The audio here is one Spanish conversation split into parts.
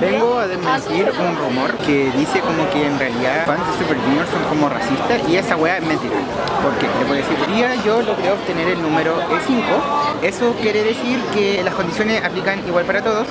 Vengo a desmentir un rumor que dice como que en realidad fans de Super Junior son como racistas y esa weá es mentira. ¿Por qué? Le voy a decir, yo logré obtener el número E5. Eso quiere decir que las condiciones aplican igual para todos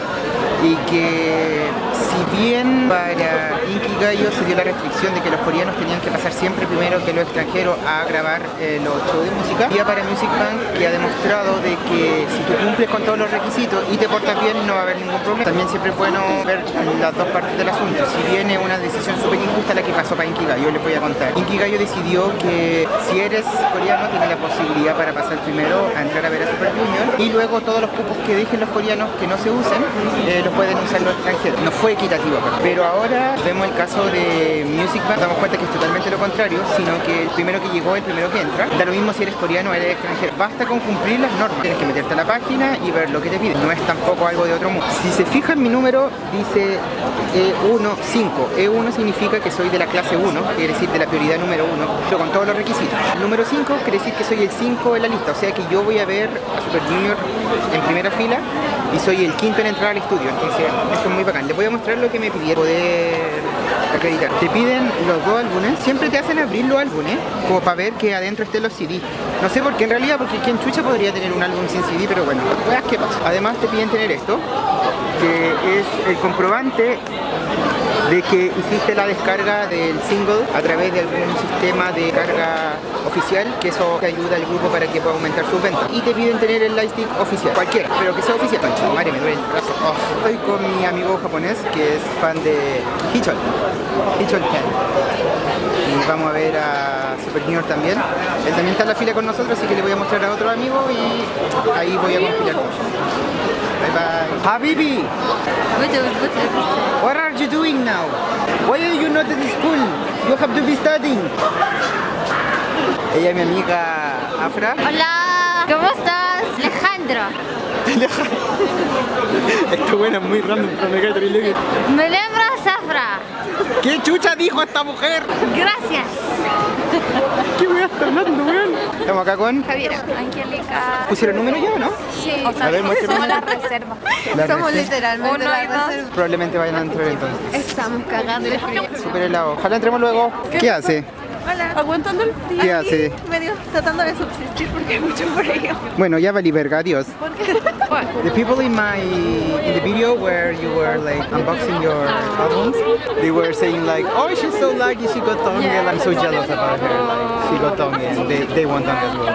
y que si bien para Inkigayo se dio la restricción de que los coreanos tenían que pasar siempre primero que los extranjeros a grabar eh, los shows de música, ya para Music Bank que ha demostrado de que si tú cumples con todos los requisitos y te portas bien no va a haber ningún problema. También siempre es bueno ver las dos partes del asunto. Si viene una decisión súper injusta la que pasó para Inkigayo, les voy a contar. Inkigayo decidió que si eres coreano tienes la posibilidad para pasar primero a entrar a ver a Super Y luego todos los cupos que dejen los coreanos que no se usen eh, los pueden usar los extranjeros. No fue equitativo, pero ahora vemos el caso de Music Bank, damos cuenta que es totalmente lo contrario, sino que el primero que llegó, el primero que entra. Da lo mismo si eres coreano o eres extranjero. Basta con cumplir las normas. Tienes que meterte a la página y ver lo que te piden. No es tampoco algo de otro mundo. Si se fijan mi número dice E1-5. E1 significa que soy de la clase 1, quiere decir de la prioridad número 1, pero con todos los requisitos. El número 5 quiere decir que soy el 5 en la lista, o sea que yo voy a ver Super Junior en primera fila y soy el quinto en entrar al estudio, entonces eso es muy bacán. Les voy a mostrar lo que me pidieron poder acreditar. Te piden los dos álbumes, siempre te hacen abrir los álbumes, como para ver que adentro estén los CD. No sé por qué en realidad, porque quien chucha podría tener un álbum sin CD, pero bueno, veas qué pasa. Además te piden tener esto, que es el comprobante de que hiciste la descarga del single a través de algún sistema de carga oficial, que eso te ayuda al grupo para que pueda aumentar sus ventas. Y te piden tener el lightstick oficial, cualquiera, pero que sea oficial. Pancho, madre, me duele el brazo. Oh. Estoy con mi amigo japonés, que es fan de Hichol, Hichol Ken. Y vamos a ver a Super Junior también. Él también está en la fila con nosotros, así que le voy a mostrar a otro amigo y ahí voy a compilar con Bye bye. Habibi! What are you doing now? Why are you not in school? You have to be studying. Ella es mi amiga Afra. Hola, ¿cómo estás? Alejandro. Esto bueno es muy random, pero me cae terrible. Me lembras Afra. ¿Qué chucha dijo esta mujer? Gracias. ¿Qué voy a estar hablando, weón? Estamos acá con... Javiera. Angélica. ¿Pusieron número ya o no? Sí. A ver, somos la reserva. La somos reserva. literalmente Uno la reserva. Probablemente vayan a entrar entonces. Estamos cagando de frío. Súper helado. Ojalá entremos luego. ¿Qué hace? Hola. Aguantando el frío. ¿Qué hace? Medio tratando de subsistir porque hay mucho frío. Bueno, ya valí verga, adiós. ¿Por qué? The people in my in the video where you were like unboxing your albums, they were saying like, "Oh, she's so lucky she got tongue." and I'm so jealous about her. Like, she got tongue and they, they want tongue as well.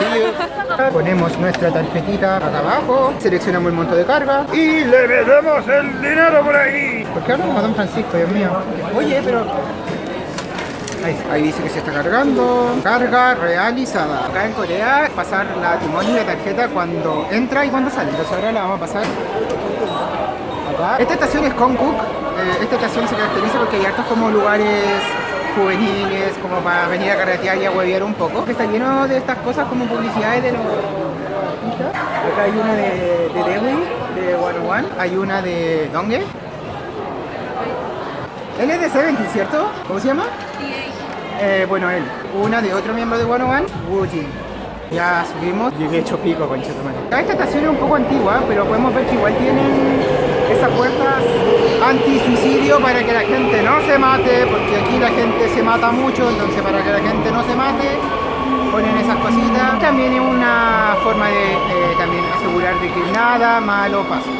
See you. Ponemos nuestra tarjetita acá abajo, seleccionamos el monto de carga y le metemos el dinero por ahí. ¿Por qué hablamos a Don Francisco, Dios mío? Oye, pero Ahí, dice que se está cargando. Carga realizada. Acá en Corea pasar la timón y la tarjeta cuando entra y cuando sale. Entonces ahora la vamos a pasar acá. Esta estación es Konkuk. Eh, esta estación se caracteriza porque hay hartos como lugares juveniles, como para venir a carretear y a huevear un poco. Está lleno de estas cosas como publicidades de los. Acá hay una de, de de One One. Hay una de Donghae. Él es de Seventy, ¿cierto? ¿Cómo se llama? Eh, bueno, él. Una de otro miembro de One One, Wujin. Ya subimos, llegué hecho pico con Esta estación es un poco antigua, pero podemos ver que igual tienen esas puertas anti-suicidio para que la gente no se mate, porque aquí la gente se mata mucho, entonces para que la gente no se mate, ponen esas cositas. También es una forma de eh, también asegurar de que nada malo pasa.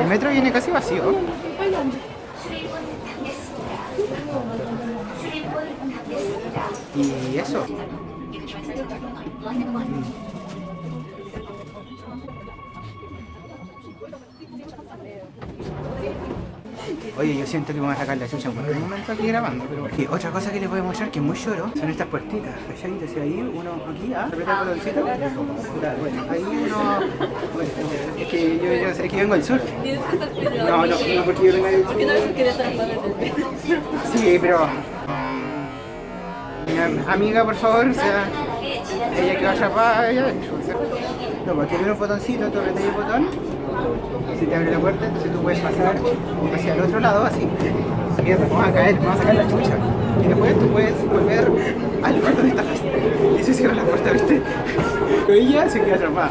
El metro viene casi vacío. Y eso. Oye, yo siento que vamos a sacar la chucha en cualquier momento aquí grabando, pero... Y otra cosa que les voy a mostrar que es muy lloro son estas puertitas, ¿cachai? Entonces ahí uno, aquí, ah, el Bueno, ahí uno... Bueno, es que yo, yo sé que vengo del sur. No, no, no porque yo vengo del sur. Sí, pero... Mi am- amiga, por favor, o sea, ella que va atrapada, ella. No, porque tiene un botoncito, tú apretas el botón, se te abre la puerta, entonces tú puedes pasar hacia el otro lado, así. Mierda, vamos a caer, vamos a sacar la chucha. Y después tú puedes volver al lugar donde estabas. Y se cierra la puerta, ¿viste? Pero ella se queda atrapada.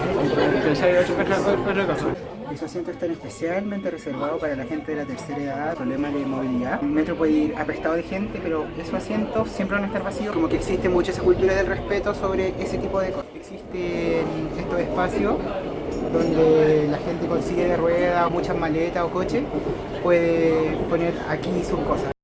Pero ya iba a chocar otra otra cosa. Esos asientos están especialmente reservados para la gente de la tercera edad, problemas de movilidad. El metro puede ir apestado de gente, pero esos asientos siempre van a estar vacíos. Como que existe mucho esa cultura del respeto sobre ese tipo de cosas. Existen estos espacios donde la gente consigue de ruedas, muchas maletas o coches, puede poner aquí sus cosas.